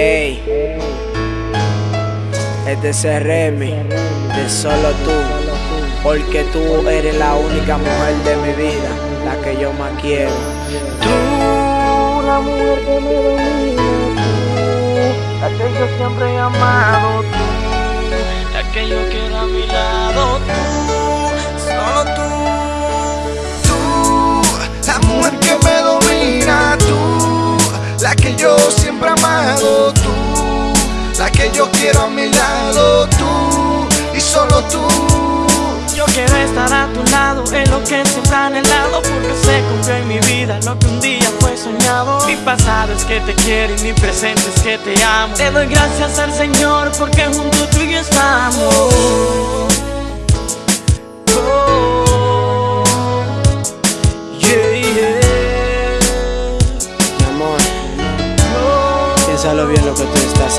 Ey, es de ese Remy, de solo tú, porque tú eres la única mujer de mi vida, la que yo más quiero. Tú, la mujer que me domina, tú, la que yo siempre he amado, tú, la que yo quiero a mi lado, tú, solo tú. Tú, la mujer que me domina, tú, la que yo tú, la que yo quiero a mi lado, tú, y solo tú. Yo quiero estar a tu lado, es lo que siempre he anhelado Porque se cumplió en mi vida lo que un día fue soñado. Mi pasado es que te quiero y mi presente es que te amo. Te doy gracias al Señor porque junto tú y yo estamos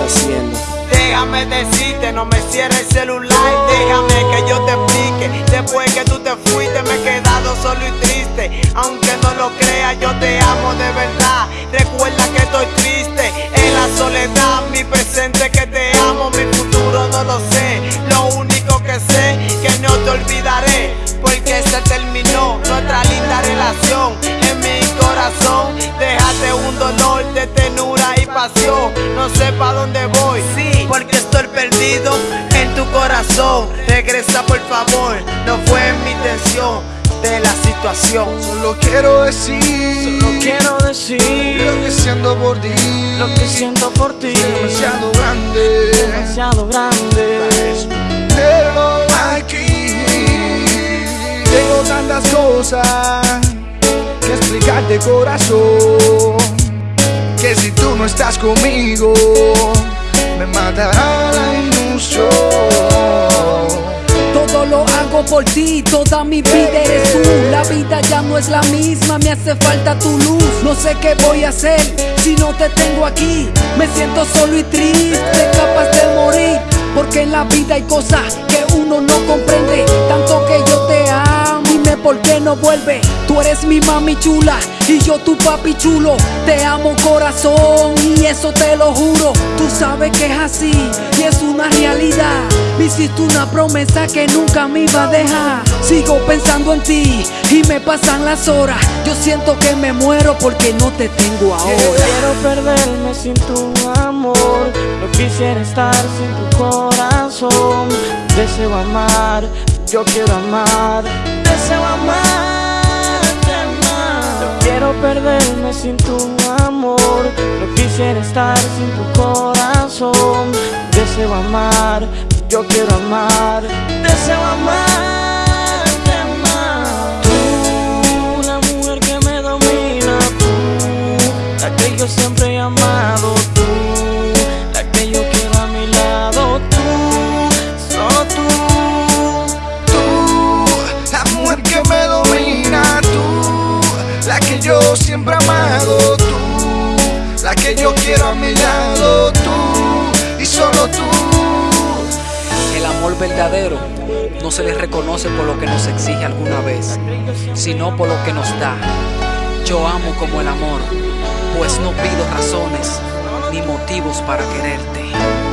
haciendo. Déjame decirte, no me cierres el celular, déjame que yo te explique. Después que tú te fuiste me he quedado solo y triste. Aunque no lo creas, yo te amo de verdad. No sé pa' dónde voy, sí, porque estoy perdido en tu corazón. Regresa por favor, no fue mi intención de la situación. Solo quiero decir Solo quiero decir lo que siento por ti, lo que siento por ti. es demasiado grande. demasiado grande. Pero aquí tengo tantas cosas que explicarte corazón que si tú no estás conmigo me matará la ilusión Todo lo hago por ti, toda mi vida eres tú. La vida ya no es la misma, me hace falta tu luz. No sé qué voy a hacer si no te tengo aquí. Me siento solo y triste, capaz de morir. Porque en la vida hay cosas que uno no comprende. Por qué no vuelve. Tú eres mi mami chula y yo tu papi chulo. Te amo corazón y eso te lo juro. Tú sabes que es así y es una realidad. Me hiciste una promesa que nunca me iba a dejar. Sigo pensando en ti y me pasan las horas. Yo siento que me muero porque no te tengo ahora. Quiero perderme sin tu amor. No quisiera estar sin tu corazón. Deseo amar, yo quiero amar. Deseo amarte más. No quiero perderme sin tu amor. No quisiera estar sin tu corazón. Deseo amar, yo quiero amar. Deseo amarte más. Tú, la mujer que me domina, tú, la que yo siempre he amado, yo quiero a mi lado, tú, y solo tú. El amor verdadero no se le reconoce por lo que nos exige alguna vez, sino por lo que nos da. Yo amo como el amor, pues no pido razones ni motivos para quererte.